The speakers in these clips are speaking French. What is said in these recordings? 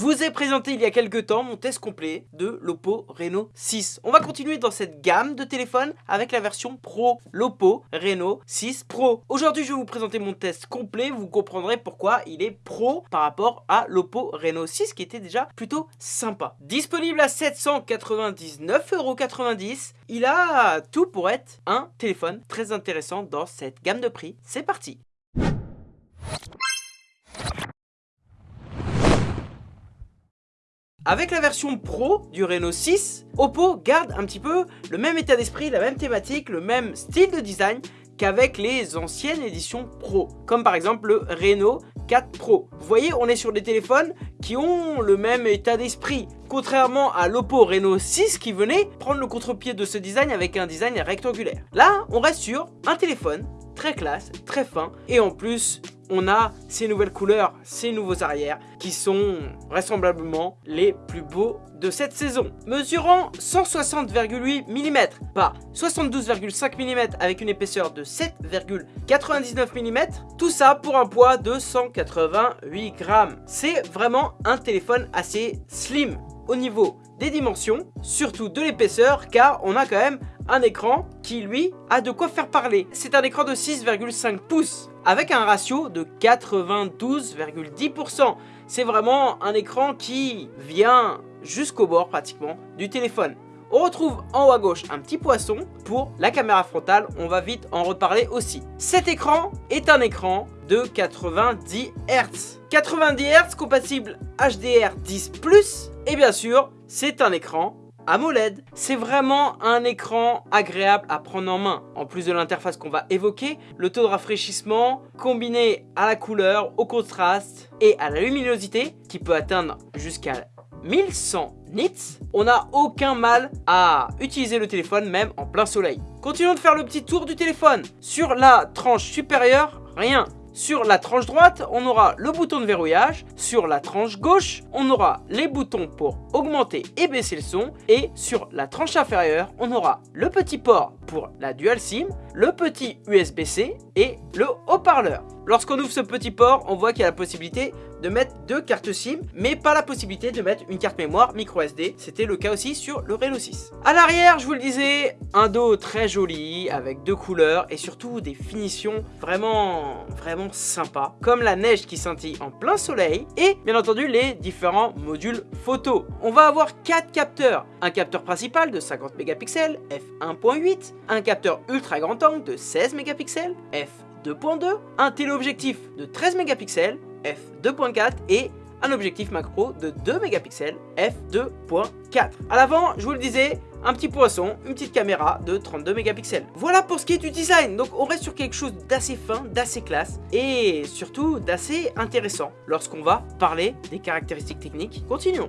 vous ai présenté il y a quelques temps mon test complet de l'Oppo Reno 6. On va continuer dans cette gamme de téléphones avec la version Pro, l'Oppo Reno 6 Pro. Aujourd'hui, je vais vous présenter mon test complet, vous comprendrez pourquoi il est pro par rapport à l'Oppo Reno 6 qui était déjà plutôt sympa. Disponible à 799,90€, il a tout pour être un téléphone très intéressant dans cette gamme de prix. C'est parti Avec la version Pro du Reno 6, Oppo garde un petit peu le même état d'esprit, la même thématique, le même style de design qu'avec les anciennes éditions Pro, comme par exemple le Reno 4 Pro. Vous voyez, on est sur des téléphones qui ont le même état d'esprit, contrairement à l'Oppo Reno 6 qui venait prendre le contre-pied de ce design avec un design rectangulaire. Là, on reste sur un téléphone très classe, très fin, et en plus, on a ces nouvelles couleurs, ces nouveaux arrières qui sont vraisemblablement les plus beaux de cette saison. Mesurant 160,8 mm par 72,5 mm avec une épaisseur de 7,99 mm, tout ça pour un poids de 188 grammes. C'est vraiment un téléphone assez slim au niveau des dimensions, surtout de l'épaisseur, car on a quand même un écran qui, lui, a de quoi faire parler. C'est un écran de 6,5 pouces, avec un ratio de 92,10%. C'est vraiment un écran qui vient jusqu'au bord, pratiquement, du téléphone. On retrouve en haut à gauche un petit poisson pour la caméra frontale, on va vite en reparler aussi. Cet écran est un écran de 90 Hz. 90 Hz compatible HDR10+, et bien sûr, c'est un écran AMOLED. C'est vraiment un écran agréable à prendre en main. En plus de l'interface qu'on va évoquer, le taux de rafraîchissement combiné à la couleur, au contraste et à la luminosité qui peut atteindre jusqu'à 1100 nits, on n'a aucun mal à utiliser le téléphone même en plein soleil. Continuons de faire le petit tour du téléphone. Sur la tranche supérieure, rien. Sur la tranche droite, on aura le bouton de verrouillage. Sur la tranche gauche, on aura les boutons pour augmenter et baisser le son. Et sur la tranche inférieure, on aura le petit port pour la dual SIM, le petit USB-C et le haut-parleur. Lorsqu'on ouvre ce petit port, on voit qu'il y a la possibilité de mettre deux cartes SIM, mais pas la possibilité de mettre une carte mémoire micro SD. C'était le cas aussi sur le Reno 6. À l'arrière, je vous le disais, un dos très joli, avec deux couleurs et surtout des finitions vraiment, vraiment sympas, comme la neige qui scintille en plein soleil et bien entendu les différents modules photo. On va avoir quatre capteurs, un capteur principal de 50 mégapixels f1.8, un capteur ultra de 16 mégapixels f2.2, un téléobjectif de 13 mégapixels f2.4 et un objectif macro de 2 mégapixels f2.4. À l'avant, je vous le disais, un petit poisson, une petite caméra de 32 mégapixels. Voilà pour ce qui est du design. Donc on reste sur quelque chose d'assez fin, d'assez classe et surtout d'assez intéressant lorsqu'on va parler des caractéristiques techniques. Continuons.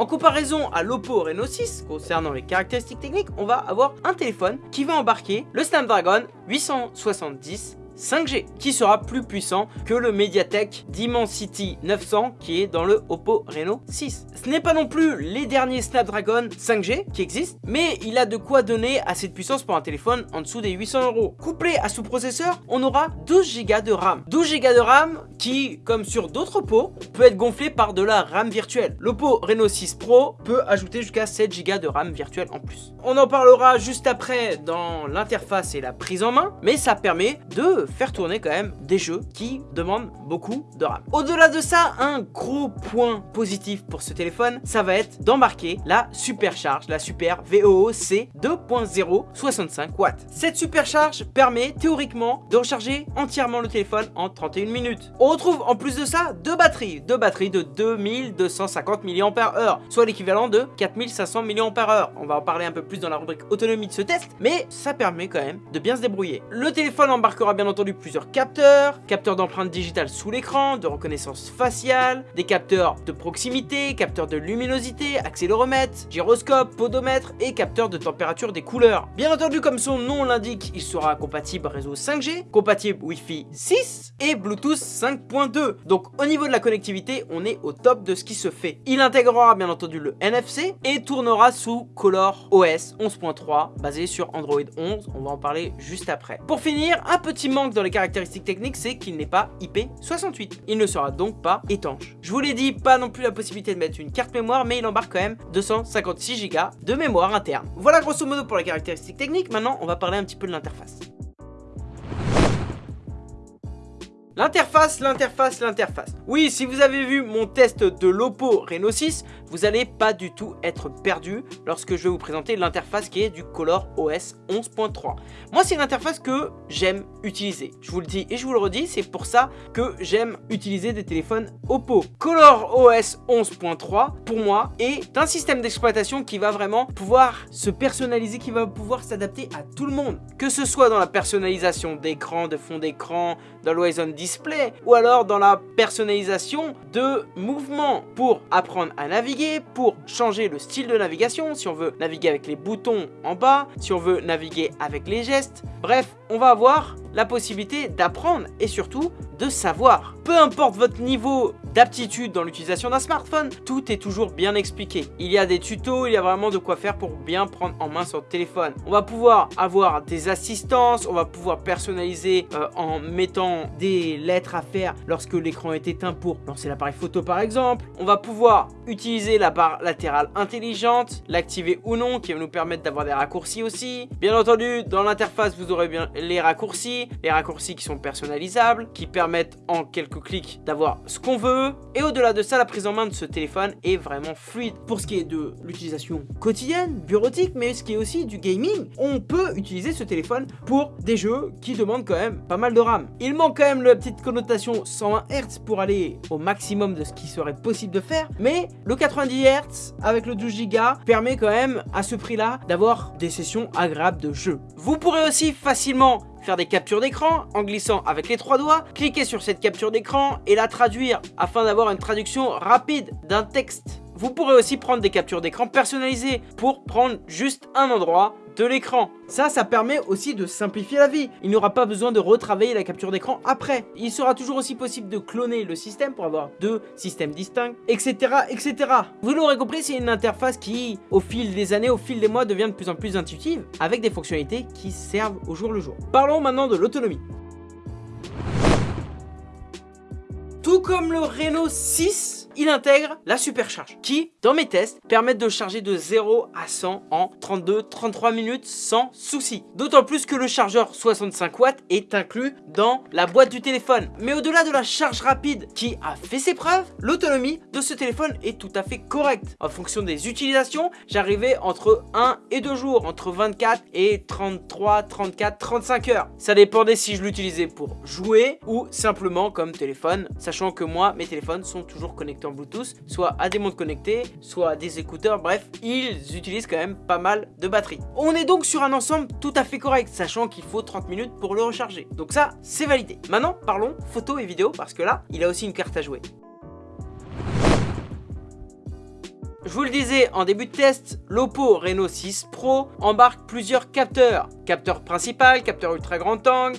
En comparaison à l'Oppo Reno 6, concernant les caractéristiques techniques, on va avoir un téléphone qui va embarquer le Snapdragon 870 5G qui sera plus puissant que le Mediatek Dimensity 900 qui est dans le Oppo Reno 6. Ce n'est pas non plus les derniers Snapdragon 5G qui existent, mais il a de quoi donner assez de puissance pour un téléphone en dessous des 800 euros. Couplé à ce processeur, on aura 12 Go de RAM. 12 Go de RAM qui, comme sur d'autres Oppo, peut être gonflé par de la RAM virtuelle. L'Oppo Reno 6 Pro peut ajouter jusqu'à 7 Go de RAM virtuelle en plus. On en parlera juste après dans l'interface et la prise en main, mais ça permet de faire tourner quand même des jeux qui demandent beaucoup de RAM. Au-delà de ça, un gros point positif pour ce téléphone, ça va être d'embarquer la supercharge, la super VOOC 2.0 65 watts. Cette supercharge permet théoriquement de recharger entièrement le téléphone en 31 minutes. On retrouve en plus de ça deux batteries, deux batteries de 2250 mAh, soit l'équivalent de 4500 mAh. On va en parler un peu plus dans la rubrique autonomie de ce test, mais ça permet quand même de bien se débrouiller. Le téléphone embarquera bien entendu plusieurs capteurs, capteurs d'empreinte digitale sous l'écran, de reconnaissance faciale, des capteurs de proximité, capteurs de luminosité, accéléromètre, gyroscope, podomètre et capteurs de température des couleurs. Bien entendu, comme son nom l'indique, il sera compatible réseau 5G, compatible Wi-Fi 6 et Bluetooth 5.2. Donc au niveau de la connectivité, on est au top de ce qui se fait. Il intégrera bien entendu le NFC et tournera sous Color OS 11.3 basé sur Android 11, on va en parler juste après. Pour finir, un petit manque dans les caractéristiques techniques, c'est qu'il n'est pas IP68. Il ne sera donc pas étanche. Je vous l'ai dit, pas non plus la possibilité de mettre une carte mémoire, mais il embarque quand même 256 Go de mémoire interne. Voilà grosso modo pour les caractéristiques techniques. Maintenant, on va parler un petit peu de l'interface. L'interface, l'interface, l'interface. Oui, si vous avez vu mon test de l'Oppo Reno 6, vous n'allez pas du tout être perdu lorsque je vais vous présenter l'interface qui est du Color OS 11.3. Moi, c'est une interface que j'aime utiliser. Je vous le dis et je vous le redis, c'est pour ça que j'aime utiliser des téléphones Oppo. Color OS 11.3, pour moi, est un système d'exploitation qui va vraiment pouvoir se personnaliser, qui va pouvoir s'adapter à tout le monde. Que ce soit dans la personnalisation d'écran, de fond d'écran, dans l'Horizon Display, ou alors dans la personnalisation de mouvements pour apprendre à naviguer pour changer le style de navigation, si on veut naviguer avec les boutons en bas, si on veut naviguer avec les gestes. Bref, on va avoir la possibilité d'apprendre et surtout de savoir. Peu importe votre niveau d'aptitude dans l'utilisation d'un smartphone, tout est toujours bien expliqué. Il y a des tutos, il y a vraiment de quoi faire pour bien prendre en main son téléphone. On va pouvoir avoir des assistances, on va pouvoir personnaliser euh, en mettant des lettres à faire lorsque l'écran est éteint pour lancer l'appareil photo par exemple. On va pouvoir utiliser la barre latérale intelligente, l'activer ou non, qui va nous permettre d'avoir des raccourcis aussi. Bien entendu, dans l'interface, vous aurez bien les raccourcis, les raccourcis qui sont personnalisables, qui permettent en quelques clics d'avoir ce qu'on veut, et au-delà de ça, la prise en main de ce téléphone est vraiment fluide. Pour ce qui est de l'utilisation quotidienne, bureautique, mais ce qui est aussi du gaming, on peut utiliser ce téléphone pour des jeux qui demandent quand même pas mal de RAM. Il manque quand même la petite connotation 120 Hz pour aller au maximum de ce qui serait possible de faire, mais le 90 Hz avec le 12 Go permet quand même à ce prix-là d'avoir des sessions agréables de jeu. Vous pourrez aussi facilement faire des captures d'écran en glissant avec les trois doigts, cliquer sur cette capture d'écran et la traduire afin d'avoir une traduction rapide d'un texte. Vous pourrez aussi prendre des captures d'écran personnalisées pour prendre juste un endroit l'écran. Ça, ça permet aussi de simplifier la vie. Il n'y aura pas besoin de retravailler la capture d'écran après. Il sera toujours aussi possible de cloner le système pour avoir deux systèmes distincts, etc. etc. Vous l'aurez compris, c'est une interface qui, au fil des années, au fil des mois, devient de plus en plus intuitive, avec des fonctionnalités qui servent au jour le jour. Parlons maintenant de l'autonomie. Tout comme le Renault 6, il intègre la supercharge qui, dans mes tests, permettent de charger de 0 à 100 en 32-33 minutes sans souci. D'autant plus que le chargeur 65 watts est inclus dans la boîte du téléphone. Mais au-delà de la charge rapide qui a fait ses preuves, l'autonomie de ce téléphone est tout à fait correcte. En fonction des utilisations, j'arrivais entre 1 et 2 jours, entre 24 et 33, 34, 35 heures. Ça dépendait si je l'utilisais pour jouer ou simplement comme téléphone, sachant que moi, mes téléphones sont toujours connectés Bluetooth, soit à des montres connectées, soit à des écouteurs, bref, ils utilisent quand même pas mal de batterie. On est donc sur un ensemble tout à fait correct, sachant qu'il faut 30 minutes pour le recharger. Donc ça, c'est validé. Maintenant, parlons photo et vidéo, parce que là, il a aussi une carte à jouer. Je vous le disais en début de test, l'Oppo Reno 6 Pro embarque plusieurs capteurs. Capteur principal, capteur ultra grand angle,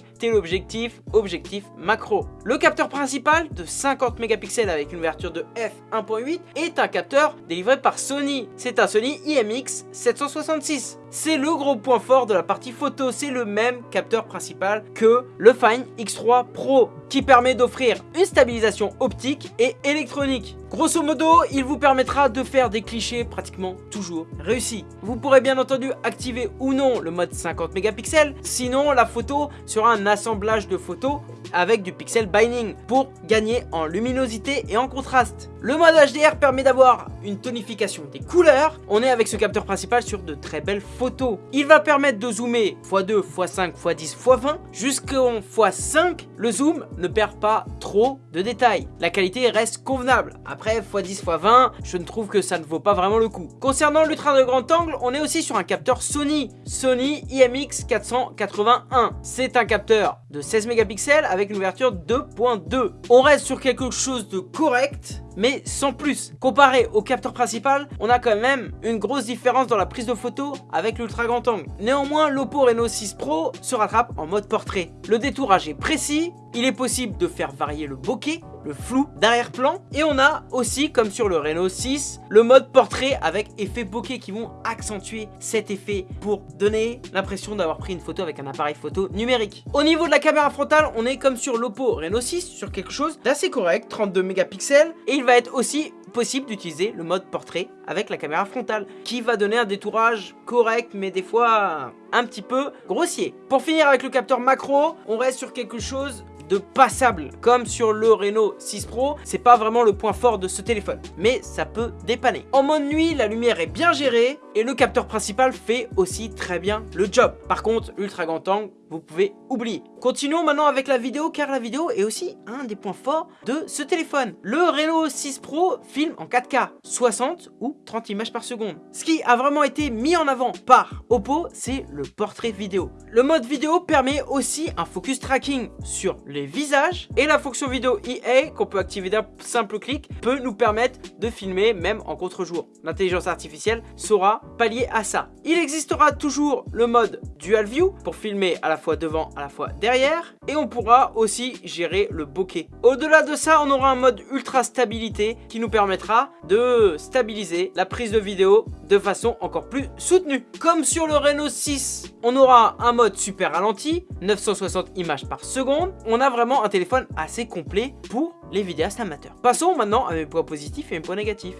objectif macro. Le capteur principal de 50 mégapixels avec une ouverture de f1.8 est un capteur délivré par Sony. C'est un Sony IMX 766. C'est le gros point fort de la partie photo, c'est le même capteur principal que le Fine X3 Pro qui permet d'offrir une stabilisation optique et électronique. Grosso modo, il vous permettra de faire des clichés pratiquement toujours réussis. Vous pourrez bien entendu activer ou non le mode 50 mégapixels, sinon la photo sera un assemblage de photos avec du pixel binding pour gagner en luminosité et en contraste. Le mode HDR permet d'avoir une tonification des couleurs. On est avec ce capteur principal sur de très belles photos. Il va permettre de zoomer x2, x5, x10, x20 jusqu'en x5. Le zoom ne perd pas trop de détails. La qualité reste convenable. Après x10, x20, je ne trouve que ça ne vaut pas vraiment le coup. Concernant l'ultra de grand angle, on est aussi sur un capteur Sony. Sony IMX 481. C'est un capteur de 16 mégapixels avec une ouverture 2.2. On reste sur quelque chose de correct mais sans plus. Comparé au capteur principal, on a quand même une grosse différence dans la prise de photo avec l'ultra grand angle. Néanmoins, l'Oppo Reno 6 Pro se rattrape en mode portrait. Le détourage est précis, il est possible de faire varier le bokeh, le flou d'arrière-plan. Et on a aussi, comme sur le Reno 6, le mode portrait avec effet bokeh qui vont accentuer cet effet pour donner l'impression d'avoir pris une photo avec un appareil photo numérique. Au niveau de la caméra frontale, on est comme sur l'Oppo Reno 6, sur quelque chose d'assez correct, 32 mégapixels. Et il va être aussi possible d'utiliser le mode portrait avec la caméra frontale qui va donner un détourage correct mais des fois un petit peu grossier. Pour finir avec le capteur macro, on reste sur quelque chose passable. Comme sur le Reno 6 Pro, c'est pas vraiment le point fort de ce téléphone, mais ça peut dépanner. En mode nuit, la lumière est bien gérée et le capteur principal fait aussi très bien le job. Par contre, ultra grand angle, vous pouvez oublier. Continuons maintenant avec la vidéo car la vidéo est aussi un des points forts de ce téléphone. Le Reno 6 Pro filme en 4K, 60 ou 30 images par seconde. Ce qui a vraiment été mis en avant par Oppo, c'est le portrait vidéo. Le mode vidéo permet aussi un focus tracking sur les visages et la fonction vidéo EA qu'on peut activer d'un simple clic peut nous permettre de filmer même en contre-jour. L'intelligence artificielle saura pallier à ça. Il existera toujours le mode Dual View pour filmer à la fois devant, à la fois derrière. Et on pourra aussi gérer le bokeh. Au-delà de ça, on aura un mode ultra stabilité qui nous permettra de stabiliser la prise de vidéo de façon encore plus soutenue. Comme sur le Reno 6, on aura un mode super ralenti, 960 images par seconde. On a vraiment un téléphone assez complet pour les vidéastes amateurs. Passons maintenant à mes points positifs et mes points négatifs.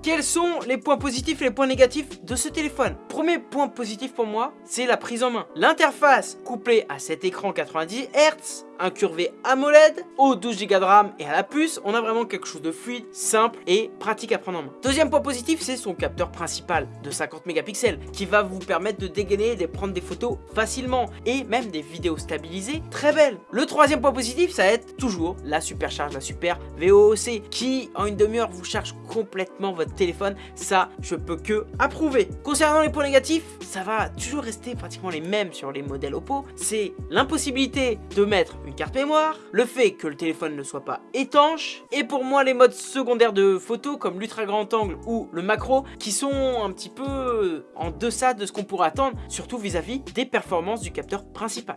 Quels sont les points positifs et les points négatifs de ce téléphone? Premier point positif pour moi, c'est la prise en main. L'interface couplée à cet écran 90 Hz incurvé AMOLED, au 12 Go de RAM et à la puce, on a vraiment quelque chose de fluide, simple et pratique à prendre en main. Deuxième point positif, c'est son capteur principal de 50 mégapixels qui va vous permettre de dégainer et de prendre des photos facilement et même des vidéos stabilisées très belles. Le troisième point positif, ça va être toujours la supercharge, la super VOC qui en une demi-heure vous charge complètement votre téléphone. Ça, je peux que approuver. Concernant les points négatifs, ça va toujours rester pratiquement les mêmes sur les modèles Oppo. C'est l'impossibilité de mettre une carte mémoire, le fait que le téléphone ne soit pas étanche, et pour moi les modes secondaires de photo comme l'ultra grand angle ou le macro qui sont un petit peu en deçà de ce qu'on pourrait attendre, surtout vis-à-vis -vis des performances du capteur principal.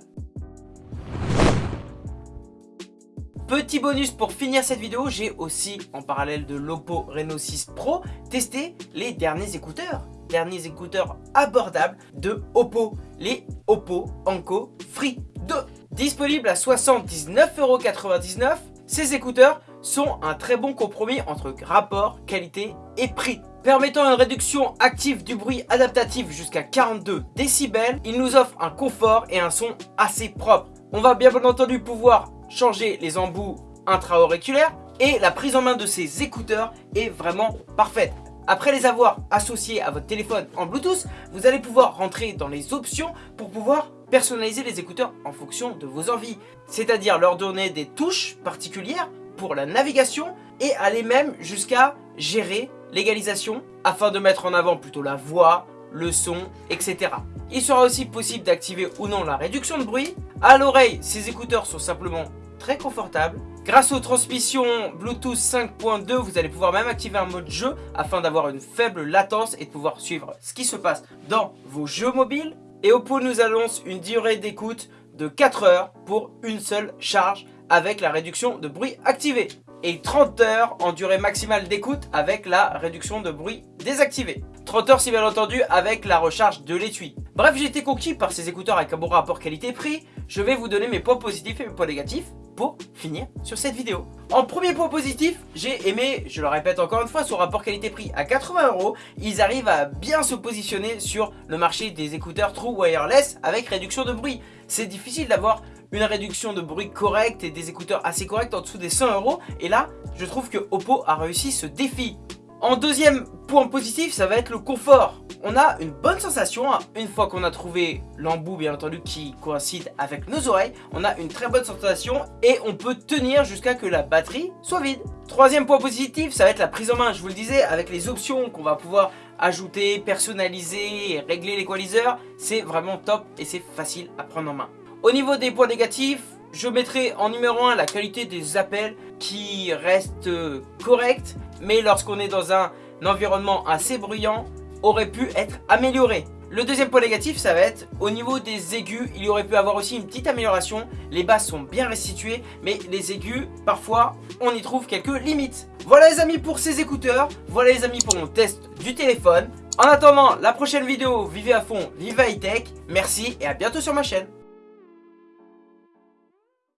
Petit bonus pour finir cette vidéo, j'ai aussi, en parallèle de l'Oppo Reno 6 Pro, testé les derniers écouteurs. Derniers écouteurs abordables de Oppo, les Oppo Anko Free 2. Disponible à 79,99€, ces écouteurs sont un très bon compromis entre rapport, qualité et prix. Permettant une réduction active du bruit adaptatif jusqu'à 42 décibels, il nous offre un confort et un son assez propre. On va bien entendu pouvoir changer les embouts intra-auriculaires et la prise en main de ces écouteurs est vraiment parfaite. Après les avoir associés à votre téléphone en Bluetooth, vous allez pouvoir rentrer dans les options pour pouvoir personnaliser les écouteurs en fonction de vos envies. C'est-à-dire leur donner des touches particulières pour la navigation et aller même jusqu'à gérer l'égalisation afin de mettre en avant plutôt la voix, le son, etc. Il sera aussi possible d'activer ou non la réduction de bruit. À l'oreille, ces écouteurs sont simplement très confortables. Grâce aux transmissions Bluetooth 5.2, vous allez pouvoir même activer un mode jeu afin d'avoir une faible latence et de pouvoir suivre ce qui se passe dans vos jeux mobiles. Et Oppo nous annonce une durée d'écoute de 4 heures pour une seule charge avec la réduction de bruit activée. Et 30 heures en durée maximale d'écoute avec la réduction de bruit désactivée. 30 heures si bien entendu avec la recharge de l'étui. Bref, j'ai été conquis par ces écouteurs avec un bon rapport qualité-prix. Je vais vous donner mes points positifs et mes points négatifs finir sur cette vidéo. En premier point positif, j'ai aimé, je le répète encore une fois, son rapport qualité-prix à 80 euros. Ils arrivent à bien se positionner sur le marché des écouteurs True Wireless avec réduction de bruit. C'est difficile d'avoir une réduction de bruit correcte et des écouteurs assez corrects en dessous des 100 euros. Et là, je trouve que Oppo a réussi ce défi. En deuxième point positif, ça va être le confort. On a une bonne sensation, hein. une fois qu'on a trouvé l'embout bien entendu qui coïncide avec nos oreilles, on a une très bonne sensation et on peut tenir jusqu'à que la batterie soit vide. Troisième point positif, ça va être la prise en main, je vous le disais, avec les options qu'on va pouvoir ajouter, personnaliser régler l'équaliseur, c'est vraiment top et c'est facile à prendre en main. Au niveau des points négatifs, Je mettrai en numéro 1 la qualité des appels qui reste correcte, mais lorsqu'on est dans un environnement assez bruyant, aurait pu être amélioré. Le deuxième point négatif, ça va être au niveau des aigus, il y aurait pu avoir aussi une petite amélioration. Les basses sont bien restituées, mais les aigus, parfois, on y trouve quelques limites. Voilà les amis pour ces écouteurs, voilà les amis pour mon test du téléphone. En attendant la prochaine vidéo, vivez à fond, vivez high tech. Merci et à bientôt sur ma chaîne.